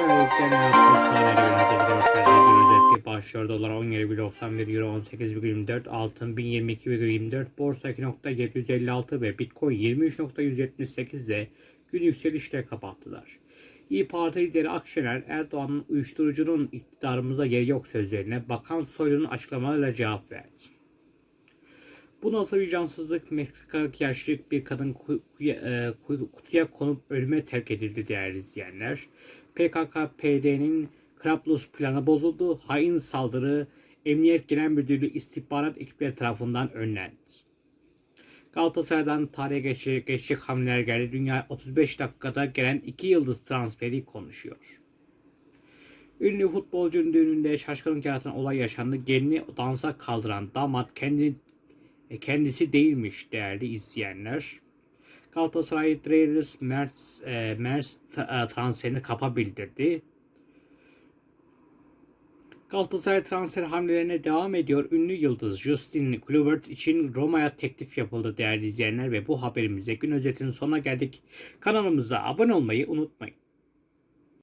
Şöyle yükselen başlıyor. Dolar 17,91 Euro 18,24 Altın 1022,24 Borsa 2.756 ve Bitcoin 23.178 ile gün yükselişle kapattılar. İyi Parti lideri Akşener Erdoğan'ın uyuşturucunun iktidarımızda yeri yok sözlerine Bakan Soylu'nun açıklamalarıyla cevap verdi. Bu nasıl vicdansızlık? Meksikalı yaşlı bir kadın kutuya, e, kutuya konup ölüme terk edildi değerli izleyenler. PKK-PD'nin Krablus planı bozuldu. Hain saldırı Emniyet Genel Müdürlüğü istihbarat ekipleri tarafından önlendi. Galatasaray'dan tarihe geçecek, geçecek hamleler geldi. Dünya 35 dakikada gelen iki yıldız transferi konuşuyor. Ünlü futbolcunun düğününde şaşkınlık yaratan olay yaşandı. Gelini dansa kaldıran damat kendi e, kendisi değilmiş değerli izleyenler. Galatasaray Dreyeris Mertz, e, ta- e, transferini kapa bildirdi. Galatasaray transfer hamlelerine devam ediyor. Ünlü yıldız Justin Kluivert için Roma'ya teklif yapıldı değerli izleyenler ve bu haberimizde gün özetinin sonuna geldik. Kanalımıza abone olmayı unutmayın.